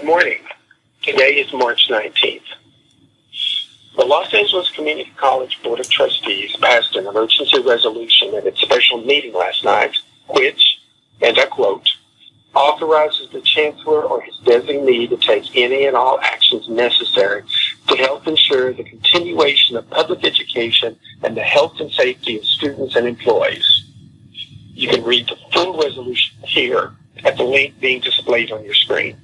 Good morning. Today is March 19th. The Los Angeles Community College Board of Trustees passed an emergency resolution at its special meeting last night, which, and I quote, authorizes the chancellor or his designee to take any and all actions necessary to help ensure the continuation of public education and the health and safety of students and employees. You can read the full resolution here at the link being displayed on your screen.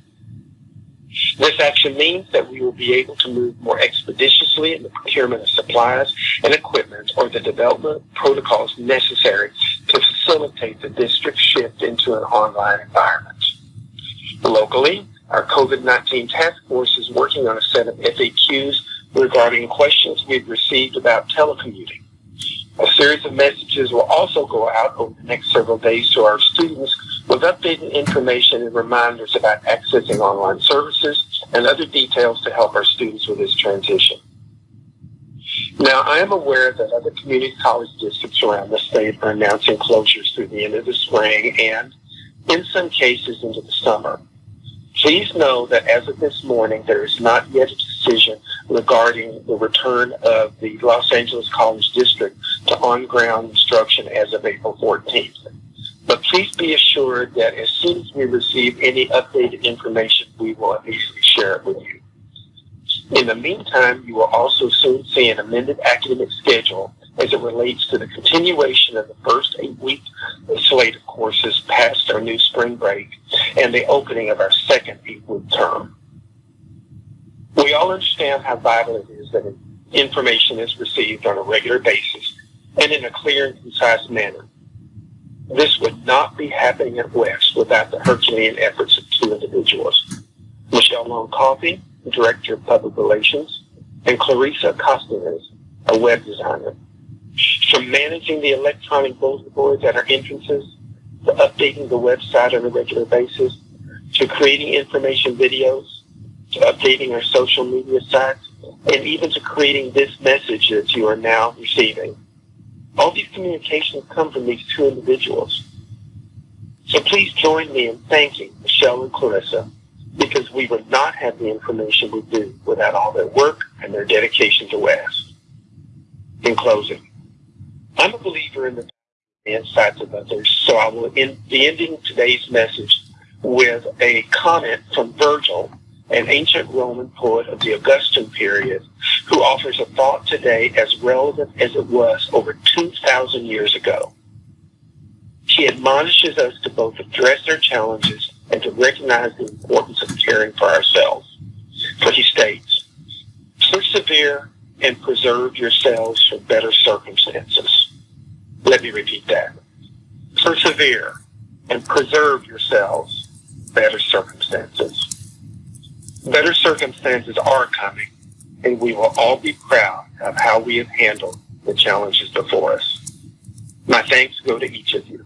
This action means that we will be able to move more expeditiously in the procurement of supplies and equipment or the development protocols necessary to facilitate the district's shift into an online environment. Locally, our COVID-19 task force is working on a set of FAQs regarding questions we've received about telecommuting. A series of messages will also go out over the next several days to our students with updated information and reminders about accessing online services and other details to help our students with this transition. Now, I am aware that other community college districts around the state are announcing closures through the end of the spring and, in some cases, into the summer. Please know that as of this morning, there is not yet a decision regarding the return of the Los Angeles College District to on-ground instruction as of April 14th. But please be assured that as soon as we receive any updated information, we will immediately share it with you. In the meantime, you will also soon see an amended academic schedule as it relates to the continuation of the first eight-week slate of courses past our new spring break and the opening of our second eight-week term. We all understand how vital it is that information is received on a regular basis and in a clear and concise manner. This would not be happening at West without the Herculean efforts of two individuals. Michelle Long Coffey, Director of Public Relations, and Clarissa Costanes, a web designer. From managing the electronic bulletin boards at our entrances, to updating the website on a regular basis, to creating information videos, to updating our social media sites, and even to creating this message that you are now receiving. All these communications come from these two individuals. So please join me in thanking Michelle and Clarissa because we would not have the information we do without all their work and their dedication to West. In closing, I'm a believer in the insights of others, so I will end, be ending today's message with a comment from Virgil, an ancient Roman poet of the Augustan period, who offers a thought today as relevant as it was over 2,000 years ago. He admonishes us to both address our challenges and to recognize the importance of caring for ourselves. For he states, persevere and preserve yourselves for better circumstances. Let me repeat that. Persevere and preserve yourselves better circumstances. Better circumstances are coming, and we will all be proud of how we have handled the challenges before us. My thanks go to each of you.